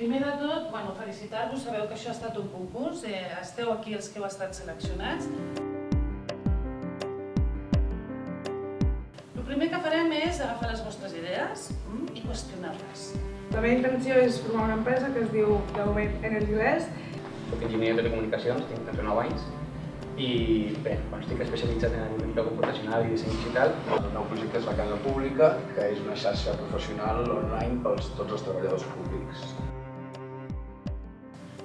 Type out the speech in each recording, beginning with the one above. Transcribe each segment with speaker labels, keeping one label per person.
Speaker 1: Primer de tot, bueno, felicitar-vos, sabeu que això ha estat un concurs, eh, esteu aquí els que heu estat seleccionats. El primer que farem és agafar les vostres idees mm, i qüestionar-les.
Speaker 2: La meva intenció és formar una empresa que es diu Daumet Energy West.
Speaker 3: Soc enginyer de telecomunicacions, tinc 39 anys, i bé, bueno, estic especialitzat en analítica computacional i disseny digital.
Speaker 4: El nou projecte és la Casa Pública, que és una xarxa professional online pels tots els treballadors públics.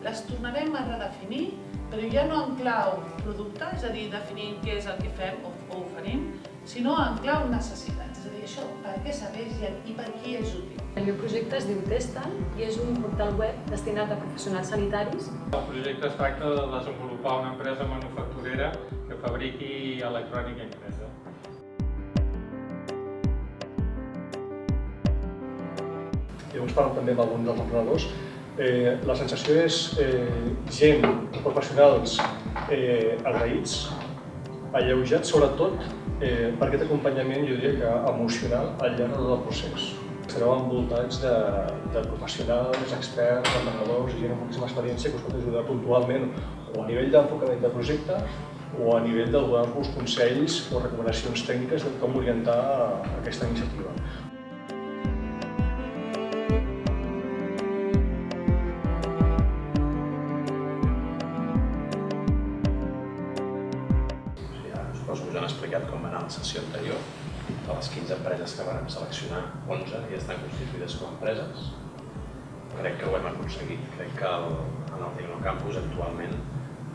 Speaker 1: Les tornarem a redefinir, però ja no en clau producte, és a dir, definint què és el que fem o, o oferim, sinó en clau necessitats, és a dir, això per què serveix i, i per qui és útil.
Speaker 5: El meu projecte es diu Testal i és un portal web destinat a professionals sanitaris.
Speaker 6: El projecte es tracta de desenvolupar una empresa manufacturera que fabriqui electrònica impresa.
Speaker 7: Llavors parlo també amb alguns dels emprenedors. Eh, la sensació és eh, gent, professionals eh, agraïts, alleujats sobretot eh, per aquest acompanyament, jo diria que emocional al llarg de tot el procés. Estareu envoltats de, de professionals, experts, emprenedors gent amb moltíssima experiència que us pot ajudar puntualment o a nivell d'enfocament de projecte o a nivell de donar-vos consells o recomanacions tècniques de com orientar aquesta iniciativa.
Speaker 8: Que us han explicat com va anar la sessió anterior. De les 15 empreses que vam seleccionar, 11 ja estan constituïdes com a empreses. Crec que ho hem aconseguit. Crec que el, en el Tecnocampus actualment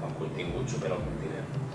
Speaker 8: el contingut supera el continent.